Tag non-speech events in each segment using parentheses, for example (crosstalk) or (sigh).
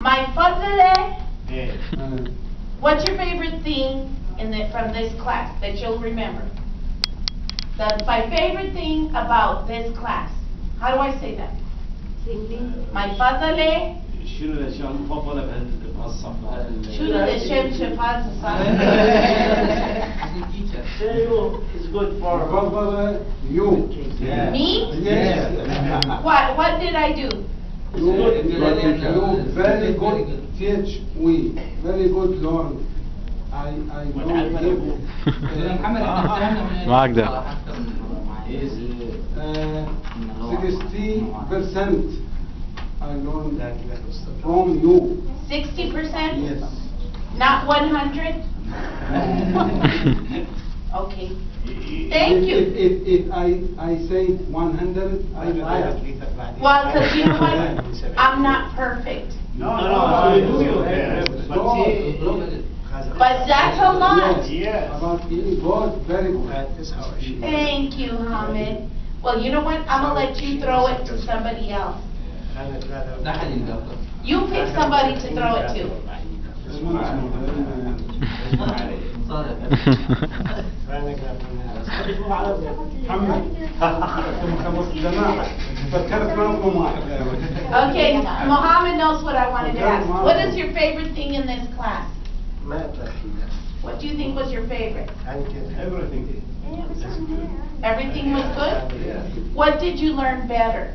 My fadle, 예. what's your favorite thing in the, from this class that you'll remember? The, my favorite thing about this class. How do I say that? My fadle, شنو الاشياء المفضله بهال- بهالصف؟ شنو الاشياء شفاز شنو is (laughs) good for Brother, you. Yeah. Me? Yes. What, what did I do? You, you very good teach we, very good learn. I, I know him. معك ده. is Uh, sixty percent I learned from you. Sixty percent? Yes. Not one hundred? Okay. Thank If- you. If, if, if I, I say one hundred, I lie. Well, because you know what? I'm not perfect. no no you do you But that's a lot. Yes. About being God, very good. Thank you, Hamid. Well, you know what? I'm gonna let you throw it to somebody else. You pick somebody to throw it to. (laughs) (laughs) This one is not very, محمد خمس جماعة فكرت معكم واحد Okay, Mohammed knows what I wanted to ask. What is your favorite thing in this class? What do you think was your favorite? everything Everything was good? What did you learn better?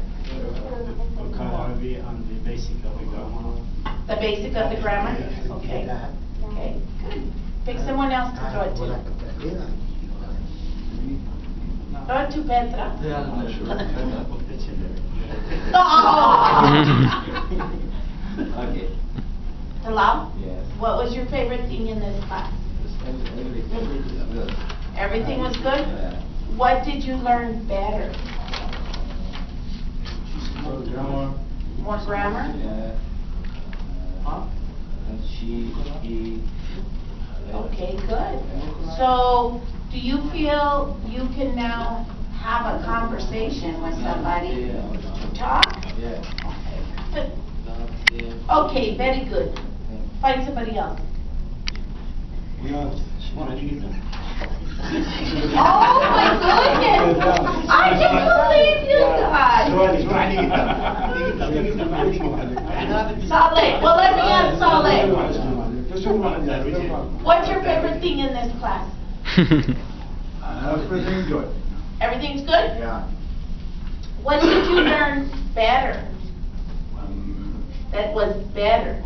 وكان عربي and the basic of the grammar The basic of the grammar? Okay, okay, good. Pick someone else to throw it to. Throw it to Petra. okay Talal, yes what was your favorite thing in this class? Everything was good? Everything was good. What did you learn better? More grammar More grammar? yeah Huh? and she he Okay, good. So, do you feel you can now have a conversation with somebody? To talk? yeah Okay, very good. Find somebody else. Oh, my goodness! I can't believe you guys! Saleh, well, let me ask Saleh. What's your favorite thing in this class? (laughs) Uh, everything good. Everything's good? Yeah. What did you learn better? Um, that was better?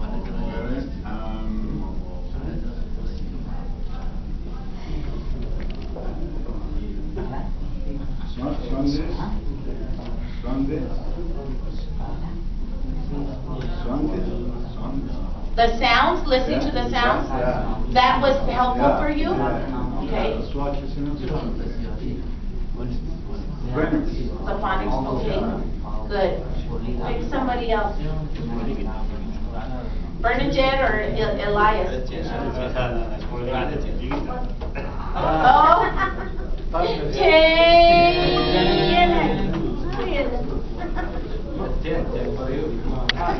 Sunday, Sunday, Sunday, Sunday. The sounds, listening to the sounds? Yeah. That was helpful Yeah. for you? Okay. The phonics, okay. Good. Pick somebody else. Bernadette or El Elias? Oh. (laughs) Jay.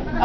(laughs)